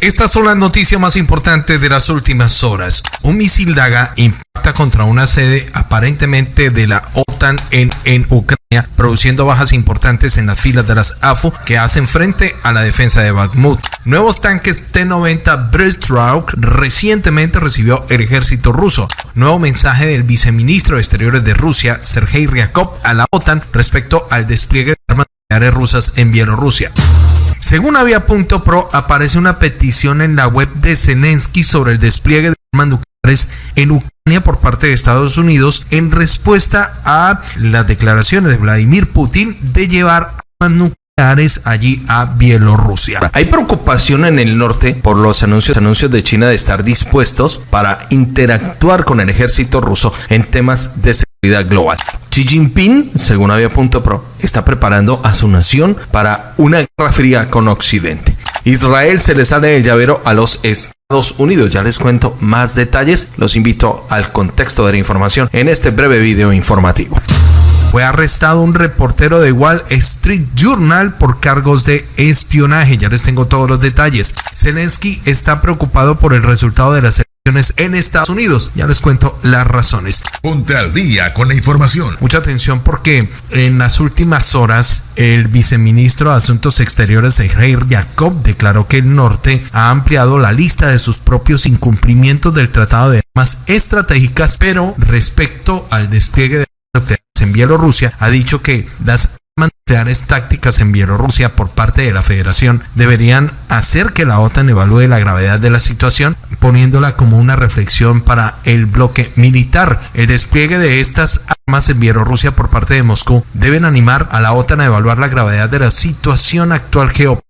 Estas son las noticias más importantes de las últimas horas. Un misil Daga impacta contra una sede aparentemente de la OTAN en, en Ucrania, produciendo bajas importantes en las filas de las AFU que hacen frente a la defensa de Bakhmut. Nuevos tanques T-90 Breastrout recientemente recibió el ejército ruso. Nuevo mensaje del viceministro de Exteriores de Rusia, Sergei Ryakov, a la OTAN respecto al despliegue de armas nucleares rusas en Bielorrusia. Según Avia.pro, aparece una petición en la web de Zelensky sobre el despliegue de armas nucleares en Ucrania por parte de Estados Unidos en respuesta a las declaraciones de Vladimir Putin de llevar armas nucleares allí a Bielorrusia. Hay preocupación en el norte por los anuncios, anuncios de China de estar dispuestos para interactuar con el ejército ruso en temas de seguridad global. Xi Jinping, según Avia.pro, está preparando a su nación para una guerra fría con Occidente. Israel se le sale el llavero a los Estados Unidos. Ya les cuento más detalles. Los invito al contexto de la información en este breve video informativo. Fue arrestado un reportero de Wall Street Journal por cargos de espionaje. Ya les tengo todos los detalles. Zelensky está preocupado por el resultado de las elecciones en Estados Unidos. Ya les cuento las razones. Ponte al día con la información. Mucha atención porque en las últimas horas el viceministro de Asuntos Exteriores Sergei Jacob declaró que el norte ha ampliado la lista de sus propios incumplimientos del Tratado de Armas Estratégicas, pero respecto al despliegue de en Bielorrusia, ha dicho que las nucleares tácticas en Bielorrusia por parte de la Federación deberían hacer que la OTAN evalúe la gravedad de la situación, poniéndola como una reflexión para el bloque militar. El despliegue de estas armas en Bielorrusia por parte de Moscú deben animar a la OTAN a evaluar la gravedad de la situación actual geopolítica,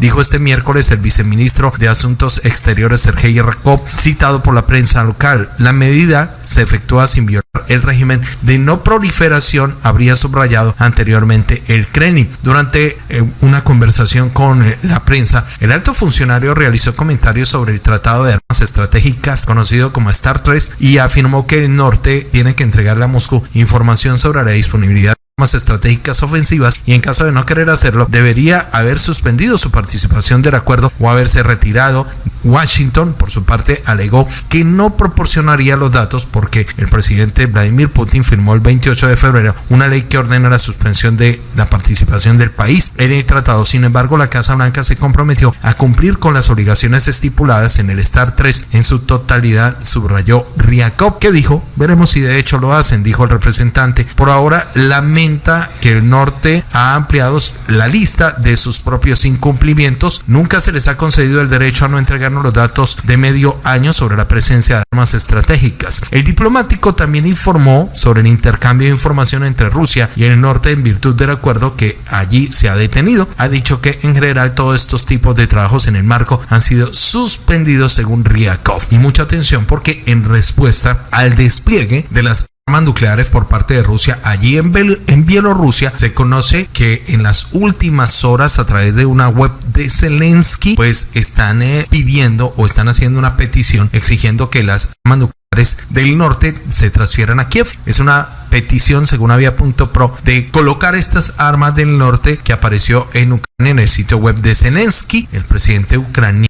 dijo este miércoles el viceministro de Asuntos Exteriores Sergei Rakov, citado por la prensa local. La medida se efectúa sin violar el régimen de no proliferación, habría subrayado anteriormente el Kremlin. Durante eh, una conversación con eh, la prensa, el alto funcionario realizó comentarios sobre el Tratado de Armas Estratégicas, conocido como Star 3, y afirmó que el norte tiene que entregarle a Moscú información sobre la disponibilidad estratégicas ofensivas y en caso de no querer hacerlo debería haber suspendido su participación del acuerdo o haberse retirado. Washington por su parte alegó que no proporcionaría los datos porque el presidente Vladimir Putin firmó el 28 de febrero una ley que ordena la suspensión de la participación del país en el tratado. Sin embargo, la Casa Blanca se comprometió a cumplir con las obligaciones estipuladas en el STAR 3 en su totalidad, subrayó Ryakov, que dijo, veremos si de hecho lo hacen, dijo el representante. Por ahora, que el norte ha ampliado la lista de sus propios incumplimientos. Nunca se les ha concedido el derecho a no entregarnos los datos de medio año sobre la presencia de armas estratégicas. El diplomático también informó sobre el intercambio de información entre Rusia y el norte en virtud del acuerdo que allí se ha detenido. Ha dicho que en general todos estos tipos de trabajos en el marco han sido suspendidos según Ryakov. Y mucha atención porque en respuesta al despliegue de las armas nucleares por parte de Rusia allí en, Bel en Bielorrusia. Se conoce que en las últimas horas a través de una web de Zelensky pues están eh, pidiendo o están haciendo una petición exigiendo que las armas nucleares del norte se transfieran a Kiev. Es una petición, según Avia.pro, de colocar estas armas del norte que apareció en Ucrania en el sitio web de Zelensky, el presidente ucraniano.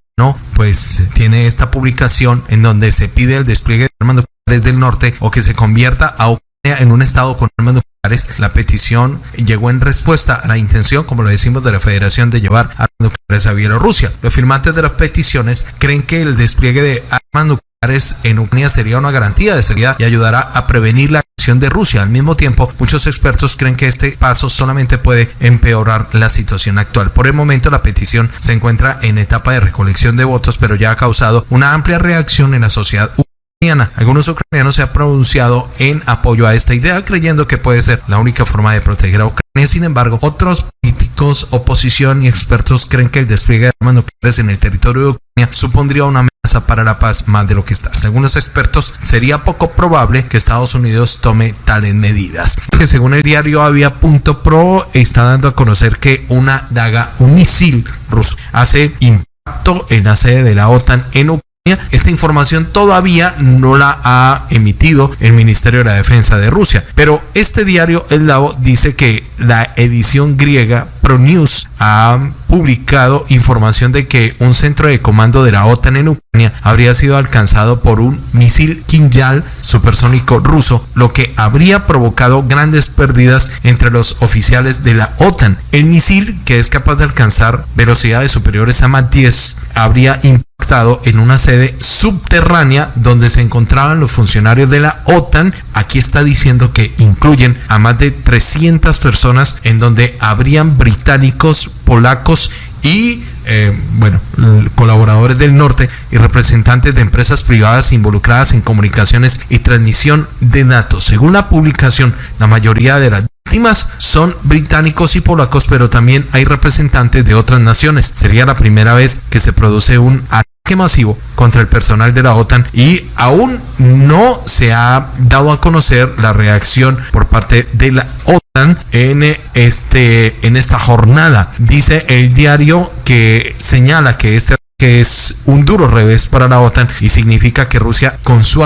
Pues tiene esta publicación en donde se pide el despliegue de armas del norte o que se convierta a Ucrania en un estado con armas nucleares. La petición llegó en respuesta a la intención, como lo decimos, de la Federación de llevar armas nucleares a Bielorrusia. Los firmantes de las peticiones creen que el despliegue de armas nucleares en Ucrania sería una garantía de seguridad y ayudará a prevenir la de Rusia. Al mismo tiempo, muchos expertos creen que este paso solamente puede empeorar la situación actual. Por el momento, la petición se encuentra en etapa de recolección de votos, pero ya ha causado una amplia reacción en la sociedad algunos ucranianos se han pronunciado en apoyo a esta idea, creyendo que puede ser la única forma de proteger a Ucrania. Sin embargo, otros políticos, oposición y expertos creen que el despliegue de armas nucleares en el territorio de Ucrania supondría una amenaza para la paz más de lo que está. Según los expertos, sería poco probable que Estados Unidos tome tales medidas. Que según el diario Avia.pro está dando a conocer que una daga, un misil ruso, hace impacto en la sede de la OTAN en Ucrania esta información todavía no la ha emitido el Ministerio de la Defensa de Rusia, pero este diario El Lavo dice que la edición griega ProNews ha publicado información de que un centro de comando de la OTAN en Ucrania habría sido alcanzado por un misil Kinjal supersónico ruso, lo que habría provocado grandes pérdidas entre los oficiales de la OTAN. El misil, que es capaz de alcanzar velocidades superiores a Mach 10, habría en una sede subterránea donde se encontraban los funcionarios de la OTAN. Aquí está diciendo que incluyen a más de 300 personas en donde habrían británicos, polacos y eh, bueno, colaboradores del norte y representantes de empresas privadas involucradas en comunicaciones y transmisión de datos. Según la publicación, la mayoría de las víctimas son británicos y polacos, pero también hay representantes de otras naciones. Sería la primera vez que se produce un masivo contra el personal de la OTAN y aún no se ha dado a conocer la reacción por parte de la OTAN en este en esta jornada. Dice el diario que señala que este que es un duro revés para la OTAN y significa que Rusia con su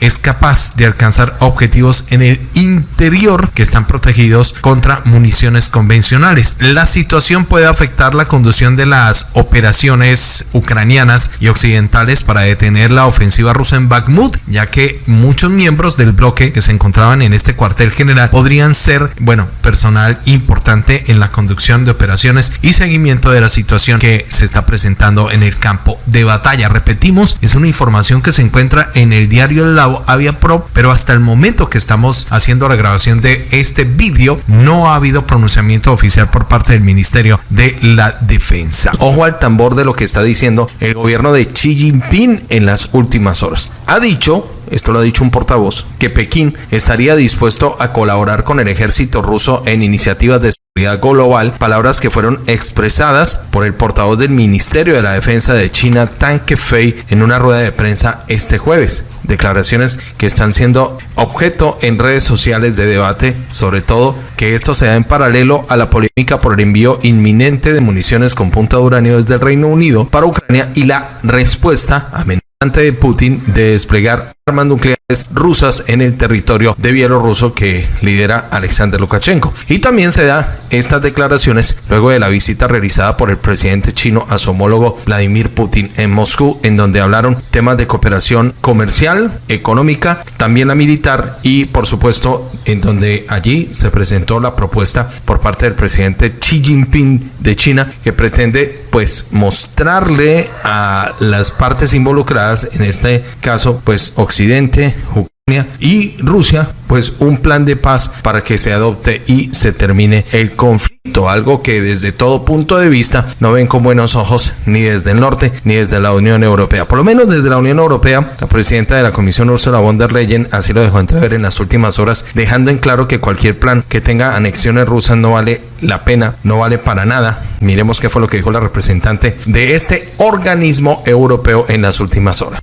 es capaz de alcanzar objetivos en el interior que están protegidos contra municiones convencionales. La situación puede afectar la conducción de las operaciones ucranianas y occidentales para detener la ofensiva rusa en Bakhmut, ya que muchos miembros del bloque que se encontraban en este cuartel general podrían ser, bueno, personal importante en la conducción de operaciones y seguimiento de la situación que se está presentando en el campo de batalla. Repetimos, es una información que se encuentra en el diario El Lavo Avia Pro, pero hasta el momento que estamos haciendo la grabación de este vídeo, no ha habido pronunciamiento oficial por parte del Ministerio de la Defensa. Ojo al tambor de lo que está diciendo el gobierno de Xi Jinping en las últimas horas. Ha dicho esto lo ha dicho un portavoz, que Pekín estaría dispuesto a colaborar con el ejército ruso en iniciativas de global, palabras que fueron expresadas por el portavoz del Ministerio de la Defensa de China, Tang Kefei, en una rueda de prensa este jueves. Declaraciones que están siendo objeto en redes sociales de debate, sobre todo que esto se da en paralelo a la polémica por el envío inminente de municiones con punta de uranio desde el Reino Unido para Ucrania y la respuesta amenazante de Putin de desplegar armas nucleares rusas en el territorio de Bielorruso que lidera Alexander Lukashenko. Y también se da estas declaraciones luego de la visita realizada por el presidente chino a su homólogo Vladimir Putin en Moscú, en donde hablaron temas de cooperación comercial, económica, también la militar y por supuesto en donde allí se presentó la propuesta por parte del presidente Xi Jinping de China que pretende pues mostrarle a las partes involucradas, en este caso pues Ucrania y Rusia, pues un plan de paz para que se adopte y se termine el conflicto, algo que desde todo punto de vista no ven con buenos ojos ni desde el norte ni desde la Unión Europea. Por lo menos desde la Unión Europea, la presidenta de la Comisión Ursula von der Leyen así lo dejó entrever en las últimas horas, dejando en claro que cualquier plan que tenga anexiones rusas no vale la pena, no vale para nada. Miremos qué fue lo que dijo la representante de este organismo europeo en las últimas horas.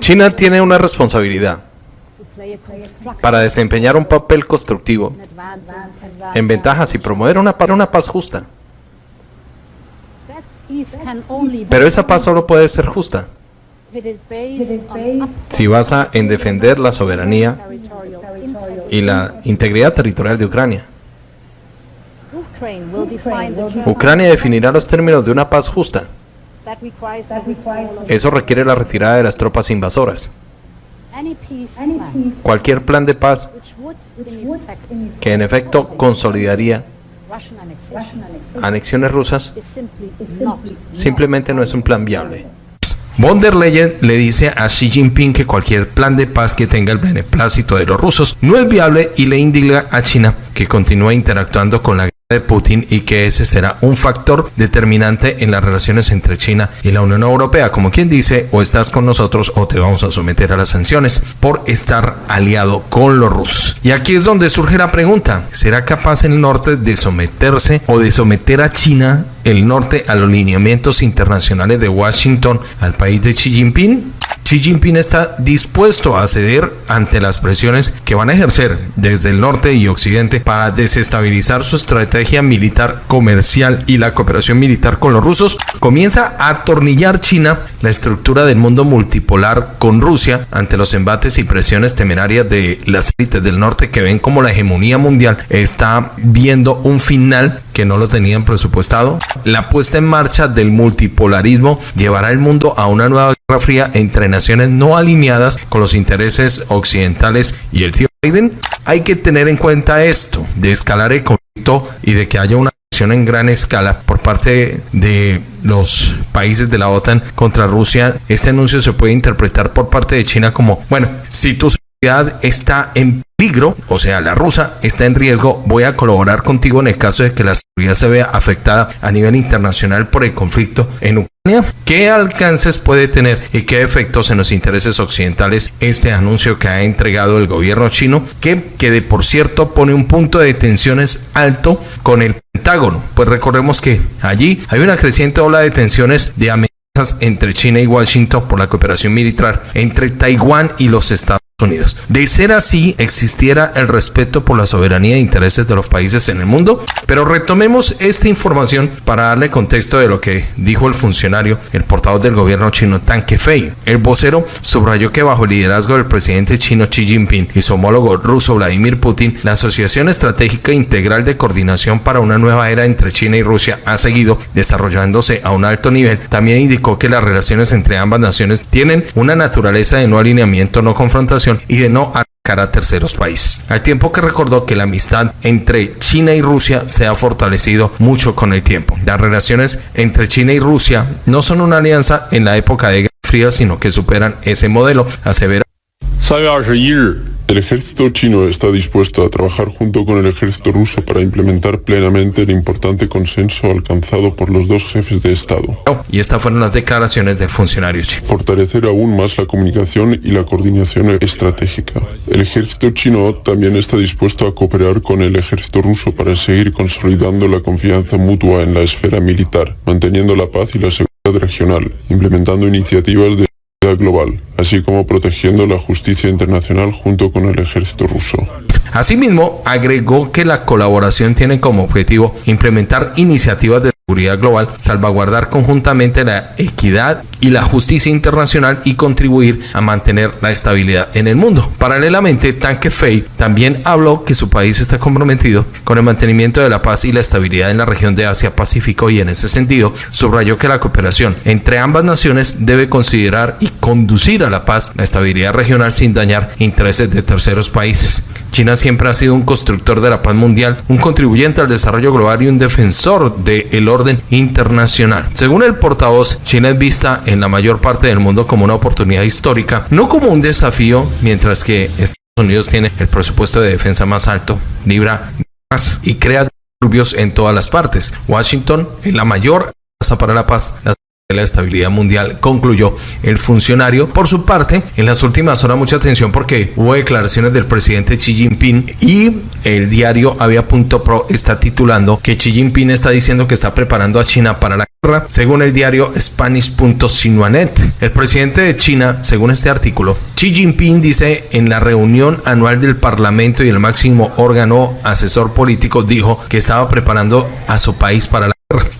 China tiene una responsabilidad para desempeñar un papel constructivo en ventajas y promover una, para una paz justa. Pero esa paz solo puede ser justa si basa en defender la soberanía y la integridad territorial de Ucrania. Ucrania definirá los términos de una paz justa. Eso requiere la retirada de las tropas invasoras. Cualquier plan de paz que en efecto consolidaría anexiones rusas simplemente no es un plan viable. Von der Leyen le dice a Xi Jinping que cualquier plan de paz que tenga el beneplácito de los rusos no es viable y le indica a China que continúa interactuando con la de Putin y que ese será un factor determinante en las relaciones entre China y la Unión Europea, como quien dice, o estás con nosotros o te vamos a someter a las sanciones por estar aliado con los rusos. Y aquí es donde surge la pregunta, ¿será capaz el norte de someterse o de someter a China el norte a los lineamientos internacionales de Washington al país de Xi Jinping? Xi Jinping está dispuesto a ceder ante las presiones que van a ejercer desde el norte y occidente para desestabilizar su estrategia militar comercial y la cooperación militar con los rusos, comienza a atornillar China la estructura del mundo multipolar con Rusia ante los embates y presiones temerarias de las élites del norte que ven como la hegemonía mundial está viendo un final que no lo tenían presupuestado. La puesta en marcha del multipolarismo llevará el mundo a una nueva fría entre naciones no alineadas con los intereses occidentales y el tío Biden. Hay que tener en cuenta esto, de escalar el conflicto y de que haya una acción en gran escala por parte de los países de la OTAN contra Rusia. Este anuncio se puede interpretar por parte de China como, bueno, si tu seguridad está en peligro, o sea, la rusa está en riesgo, voy a colaborar contigo en el caso de que la seguridad se vea afectada a nivel internacional por el conflicto en Ucrania. ¿Qué alcances puede tener y qué efectos en los intereses occidentales este anuncio que ha entregado el gobierno chino, que, que de por cierto pone un punto de tensiones alto con el Pentágono? Pues recordemos que allí hay una creciente ola de tensiones de amenazas entre China y Washington por la cooperación militar entre Taiwán y los Estados Unidos. De ser así, existiera el respeto por la soberanía e intereses de los países en el mundo. Pero retomemos esta información para darle contexto de lo que dijo el funcionario, el portavoz del gobierno chino Tan Kefei. El vocero subrayó que bajo el liderazgo del presidente chino Xi Jinping y su homólogo ruso Vladimir Putin, la Asociación Estratégica Integral de Coordinación para una nueva era entre China y Rusia ha seguido desarrollándose a un alto nivel. También indicó que las relaciones entre ambas naciones tienen una naturaleza de no alineamiento, no confrontación y de no atacar a terceros países. Al tiempo que recordó que la amistad entre China y Rusia se ha fortalecido mucho con el tiempo. Las relaciones entre China y Rusia no son una alianza en la época de Guerra Fría, sino que superan ese modelo, asevera. El ejército chino está dispuesto a trabajar junto con el ejército ruso para implementar plenamente el importante consenso alcanzado por los dos jefes de Estado. Y estas fueron las declaraciones del funcionario chino. Fortalecer aún más la comunicación y la coordinación estratégica. El ejército chino también está dispuesto a cooperar con el ejército ruso para seguir consolidando la confianza mutua en la esfera militar, manteniendo la paz y la seguridad regional, implementando iniciativas de global, así como protegiendo la justicia internacional junto con el ejército ruso. Asimismo, agregó que la colaboración tiene como objetivo implementar iniciativas de global, salvaguardar conjuntamente la equidad y la justicia internacional y contribuir a mantener la estabilidad en el mundo. Paralelamente, Tanque Fei también habló que su país está comprometido con el mantenimiento de la paz y la estabilidad en la región de Asia-Pacífico y en ese sentido subrayó que la cooperación entre ambas naciones debe considerar y conducir a la paz, la estabilidad regional sin dañar intereses de terceros países. China siempre ha sido un constructor de la paz mundial, un contribuyente al desarrollo global y un defensor del orden internacional. Según el portavoz, China es vista en la mayor parte del mundo como una oportunidad histórica, no como un desafío, mientras que Estados Unidos tiene el presupuesto de defensa más alto, libra más y crea disturbios en todas las partes. Washington es la mayor para la paz, la estabilidad mundial, concluyó el funcionario. Por su parte, en las últimas horas mucha atención porque hubo declaraciones del presidente Xi Jinping y el diario Avia.pro está titulando que Xi Jinping está diciendo que está preparando a China para la guerra, según el diario Spanish.sinuanet. El presidente de China, según este artículo, Xi Jinping dice en la reunión anual del Parlamento y el máximo órgano asesor político dijo que estaba preparando a su país para la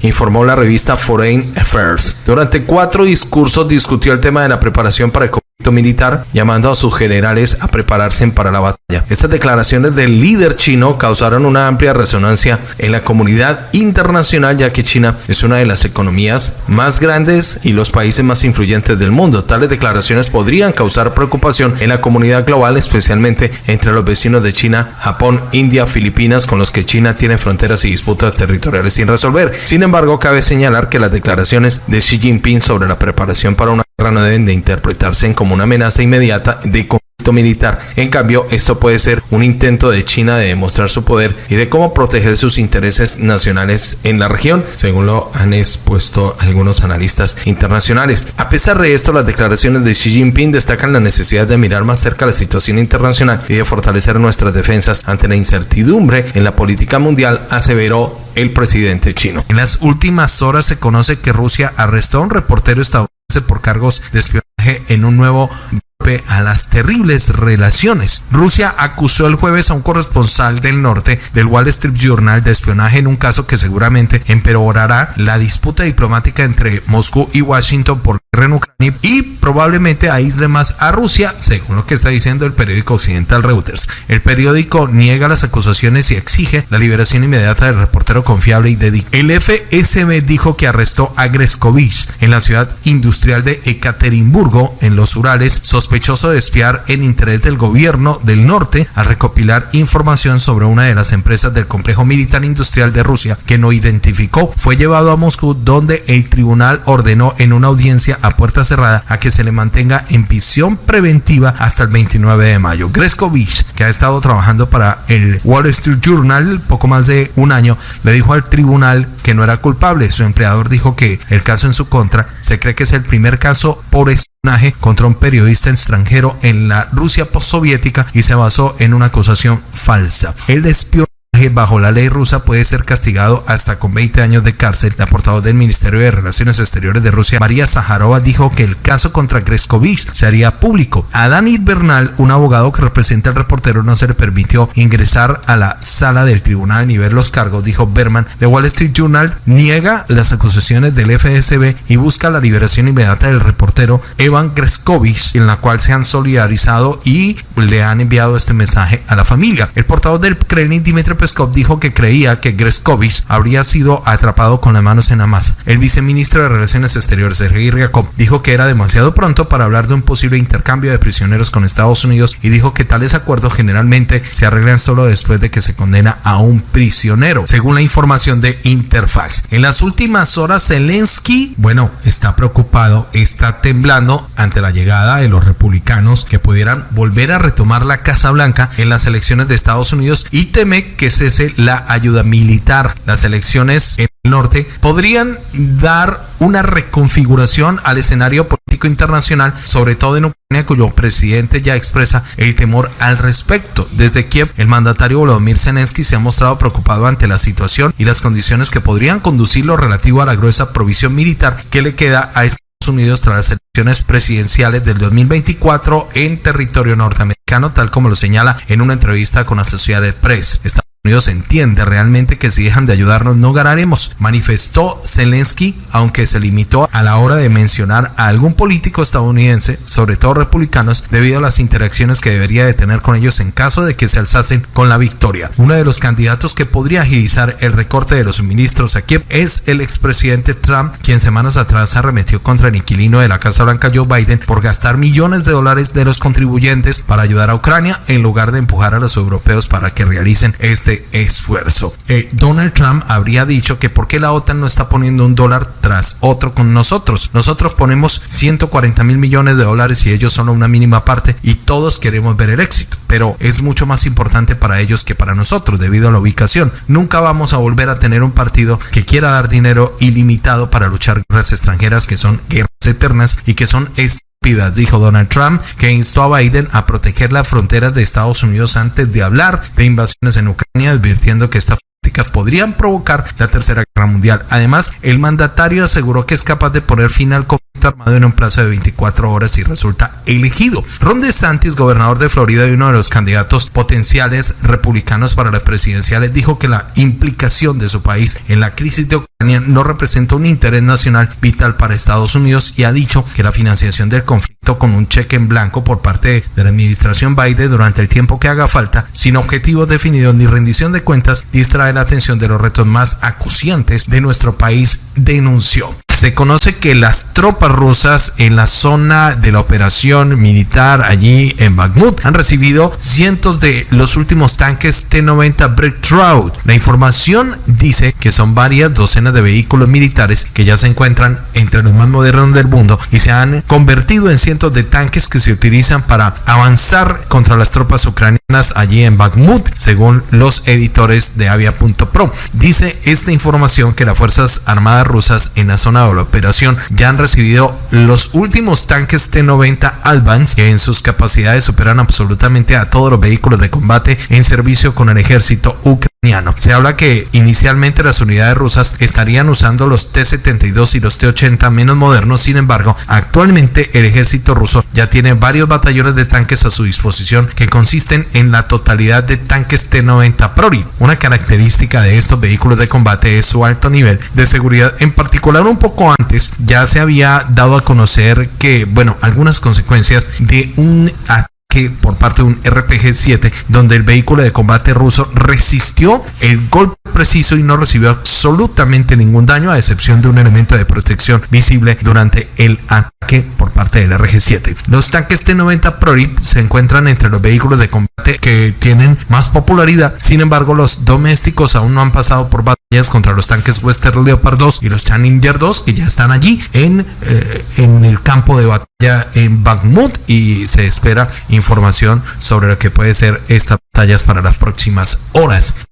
informó la revista Foreign Affairs. Durante cuatro discursos discutió el tema de la preparación para el militar, llamando a sus generales a prepararse para la batalla. Estas declaraciones del líder chino causaron una amplia resonancia en la comunidad internacional, ya que China es una de las economías más grandes y los países más influyentes del mundo. Tales declaraciones podrían causar preocupación en la comunidad global, especialmente entre los vecinos de China, Japón, India, Filipinas, con los que China tiene fronteras y disputas territoriales sin resolver. Sin embargo, cabe señalar que las declaraciones de Xi Jinping sobre la preparación para una guerra no deben de interpretarse como una amenaza inmediata de conflicto militar. En cambio, esto puede ser un intento de China de demostrar su poder y de cómo proteger sus intereses nacionales en la región, según lo han expuesto algunos analistas internacionales. A pesar de esto, las declaraciones de Xi Jinping destacan la necesidad de mirar más cerca la situación internacional y de fortalecer nuestras defensas ante la incertidumbre en la política mundial, aseveró el presidente chino. En las últimas horas se conoce que Rusia arrestó a un reportero estadounidense por cargos de espionaje en un nuevo a las terribles relaciones. Rusia acusó el jueves a un corresponsal del norte del Wall Street Journal de espionaje en un caso que seguramente empeorará la disputa diplomática entre Moscú y Washington por y probablemente aísle más a Rusia, según lo que está diciendo el periódico occidental Reuters. El periódico niega las acusaciones y exige la liberación inmediata del reportero confiable y dedicado. El FSB dijo que arrestó a Greskovich en la ciudad industrial de Ekaterimburgo, en los Urales, sospechoso de espiar en interés del gobierno del norte al recopilar información sobre una de las empresas del complejo militar industrial de Rusia que no identificó. Fue llevado a Moscú donde el tribunal ordenó en una audiencia a puerta cerrada a que se le mantenga en prisión preventiva hasta el 29 de mayo. Greskovich, que ha estado trabajando para el Wall Street Journal poco más de un año, le dijo al tribunal que no era culpable. Su empleador dijo que el caso en su contra se cree que es el primer caso por espionaje contra un periodista extranjero en la Rusia postsoviética y se basó en una acusación falsa. El espionaje bajo la ley rusa puede ser castigado hasta con 20 años de cárcel. La portavoz del Ministerio de Relaciones Exteriores de Rusia, María Zaharova, dijo que el caso contra Greskovich se haría público. A Dani Bernal, un abogado que representa al reportero, no se le permitió ingresar a la sala del tribunal ni ver los cargos, dijo Berman. The Wall Street Journal niega las acusaciones del FSB y busca la liberación inmediata del reportero Evan Greskovich, en la cual se han solidarizado y le han enviado este mensaje a la familia. El portavoz del Kremlin, Dimitri Peskov dijo que creía que Greskovich habría sido atrapado con las manos en la masa. El viceministro de Relaciones Exteriores, Sergei Ryakov, dijo que era demasiado pronto para hablar de un posible intercambio de prisioneros con Estados Unidos y dijo que tales acuerdos generalmente se arreglan solo después de que se condena a un prisionero, según la información de Interfax. En las últimas horas, Zelensky, bueno, está preocupado, está temblando ante la llegada de los republicanos que pudieran volver a retomar la Casa Blanca en las elecciones de Estados Unidos y teme que la ayuda militar. Las elecciones en el norte podrían dar una reconfiguración al escenario político internacional, sobre todo en Ucrania, cuyo presidente ya expresa el temor al respecto. Desde Kiev, el mandatario Volodymyr Zelensky se ha mostrado preocupado ante la situación y las condiciones que podrían conducir lo relativo a la gruesa provisión militar que le queda a Estados Unidos tras las elecciones presidenciales del 2024 en territorio norteamericano, tal como lo señala en una entrevista con Associated Press. Unidos entiende realmente que si dejan de ayudarnos no ganaremos, manifestó Zelensky, aunque se limitó a la hora de mencionar a algún político estadounidense, sobre todo republicanos, debido a las interacciones que debería de tener con ellos en caso de que se alzasen con la victoria. Uno de los candidatos que podría agilizar el recorte de los suministros a Kiev es el expresidente Trump, quien semanas atrás arremetió contra el inquilino de la Casa Blanca Joe Biden por gastar millones de dólares de los contribuyentes para ayudar a Ucrania en lugar de empujar a los europeos para que realicen este esfuerzo. Eh, Donald Trump habría dicho que por qué la OTAN no está poniendo un dólar tras otro con nosotros. Nosotros ponemos 140 mil millones de dólares y ellos solo una mínima parte y todos queremos ver el éxito. Pero es mucho más importante para ellos que para nosotros debido a la ubicación. Nunca vamos a volver a tener un partido que quiera dar dinero ilimitado para luchar guerras extranjeras que son guerras eternas y que son dijo Donald Trump, que instó a Biden a proteger las fronteras de Estados Unidos antes de hablar de invasiones en Ucrania, advirtiendo que estas prácticas podrían provocar la Tercera Guerra Mundial. Además, el mandatario aseguró que es capaz de poner fin al conflicto armado en un plazo de 24 horas si resulta elegido. Ron DeSantis, gobernador de Florida y uno de los candidatos potenciales republicanos para las presidenciales, dijo que la implicación de su país en la crisis de Ucrania no representa un interés nacional vital para Estados Unidos y ha dicho que la financiación del conflicto con un cheque en blanco por parte de la administración Biden durante el tiempo que haga falta, sin objetivos definidos ni rendición de cuentas, distrae la atención de los retos más acuciantes de nuestro país, denunció. Se conoce que las tropas rusas en la zona de la operación militar allí en Bakhmut han recibido cientos de los últimos tanques T-90 Breakthrough. La información dice que son varias docenas de vehículos militares que ya se encuentran entre los más modernos del mundo y se han convertido en cientos de tanques que se utilizan para avanzar contra las tropas ucranianas allí en Bakhmut, según los editores de Avia.pro. Dice esta información que las Fuerzas Armadas rusas en la zona de la operación ya han recibido los últimos tanques T-90 Advance que en sus capacidades superan absolutamente a todos los vehículos de combate en servicio con el ejército ucraniano Se habla que inicialmente las unidades rusas estarían usando los T-72 y los T-80 menos modernos, sin embargo, actualmente el ejército ruso ya tiene varios batallones de tanques a su disposición que consisten en la totalidad de tanques T-90 Prori. Una característica de estos vehículos de combate es su alto nivel de seguridad. En particular, un poco antes ya se había dado a conocer que, bueno, algunas consecuencias de un ataque por parte de un RPG-7 donde el vehículo de combate ruso resistió el golpe preciso y no recibió absolutamente ningún daño a excepción de un elemento de protección visible durante el ataque por parte del RG-7. Los tanques T-90 Prori se encuentran entre los vehículos de combate que tienen más popularidad, sin embargo los domésticos aún no han pasado por batallas contra los tanques Western Leopard 2 y los Challenger 2 que ya están allí en, eh, en el campo de batalla en Bakhmut y se espera información sobre lo que puede ser estas batallas para las próximas horas.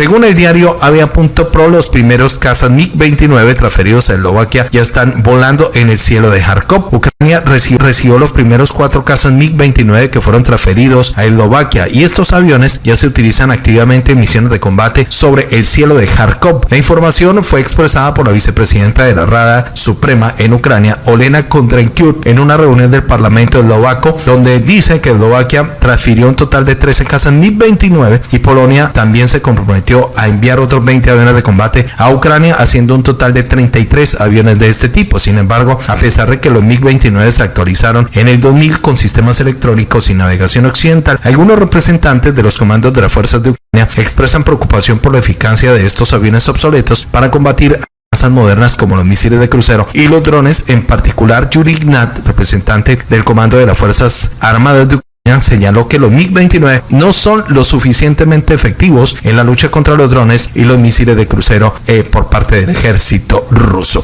Según el diario Avia.pro, los primeros cazas MiG-29 transferidos a Eslovaquia ya están volando en el cielo de Kharkov. Ucrania recibió los primeros cuatro cazas MiG-29 que fueron transferidos a Eslovaquia y estos aviones ya se utilizan activamente en misiones de combate sobre el cielo de Kharkov. La información fue expresada por la vicepresidenta de la Rada Suprema en Ucrania, Olena Kondrenkyuk, en una reunión del Parlamento eslovaco, donde dice que Eslovaquia transfirió un total de 13 cazas MiG-29 y Polonia también se comprometió a enviar otros 20 aviones de combate a Ucrania, haciendo un total de 33 aviones de este tipo. Sin embargo, a pesar de que los MiG-29 se actualizaron en el 2000 con sistemas electrónicos y navegación occidental, algunos representantes de los comandos de las fuerzas de Ucrania expresan preocupación por la eficacia de estos aviones obsoletos para combatir modernas como los misiles de crucero y los drones, en particular Yuri Ignat, representante del comando de las Fuerzas Armadas de Ucrania, señaló que los MiG-29 no son lo suficientemente efectivos en la lucha contra los drones y los misiles de crucero eh, por parte del ejército ruso.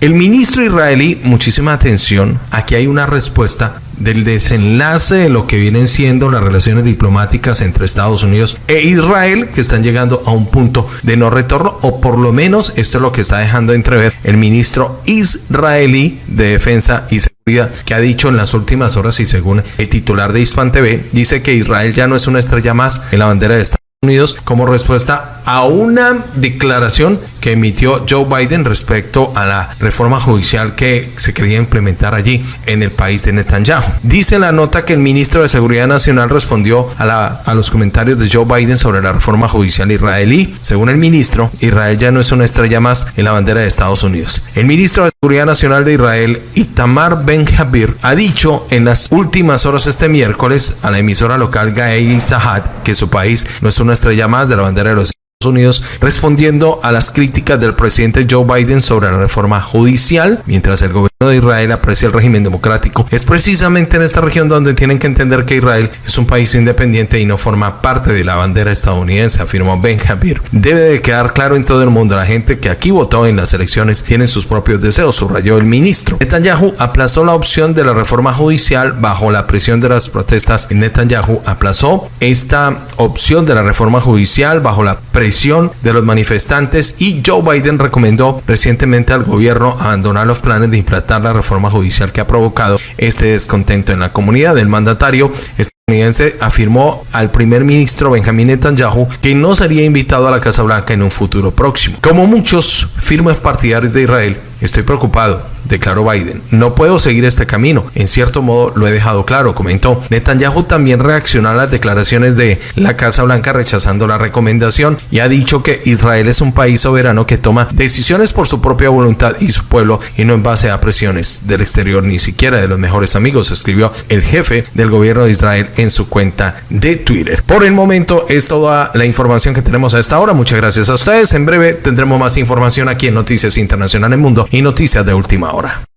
El ministro israelí, muchísima atención, aquí hay una respuesta del desenlace de lo que vienen siendo las relaciones diplomáticas entre Estados Unidos e Israel, que están llegando a un punto de no retorno, o por lo menos esto es lo que está dejando entrever el ministro israelí de Defensa y Seguridad, que ha dicho en las últimas horas y según el titular de Hispan TV, dice que Israel ya no es una estrella más en la bandera de Estados Unidos como respuesta a una declaración que emitió Joe Biden respecto a la reforma judicial que se quería implementar allí en el país de Netanyahu. Dice la nota que el ministro de Seguridad Nacional respondió a, la, a los comentarios de Joe Biden sobre la reforma judicial israelí. Según el ministro, Israel ya no es una estrella más en la bandera de Estados Unidos. El ministro de Seguridad Nacional de Israel, Itamar Ben Javir, ha dicho en las últimas horas este miércoles a la emisora local Gaei Sahat que su país no es una estrella más de la bandera de los Unidos respondiendo a las críticas del presidente Joe Biden sobre la reforma judicial, mientras el gobierno de Israel aprecia el régimen democrático. Es precisamente en esta región donde tienen que entender que Israel es un país independiente y no forma parte de la bandera estadounidense, afirmó Ben Javir. Debe de quedar claro en todo el mundo la gente que aquí votó en las elecciones tiene sus propios deseos, subrayó el ministro. Netanyahu aplazó la opción de la reforma judicial bajo la presión de las protestas. Netanyahu aplazó esta opción de la reforma judicial bajo la presión de los manifestantes y Joe Biden recomendó recientemente al gobierno abandonar los planes de la reforma judicial que ha provocado este descontento en la comunidad. El mandatario estadounidense afirmó al primer ministro Benjamin Netanyahu que no sería invitado a la Casa Blanca en un futuro próximo. Como muchos firmes partidarios de Israel, estoy preocupado declaró Biden. No puedo seguir este camino. En cierto modo lo he dejado claro, comentó. Netanyahu también reaccionó a las declaraciones de la Casa Blanca rechazando la recomendación y ha dicho que Israel es un país soberano que toma decisiones por su propia voluntad y su pueblo y no en base a presiones del exterior ni siquiera de los mejores amigos, escribió el jefe del gobierno de Israel en su cuenta de Twitter. Por el momento es toda la información que tenemos a esta hora. Muchas gracias a ustedes. En breve tendremos más información aquí en Noticias Internacional en Mundo y Noticias de Última Hora.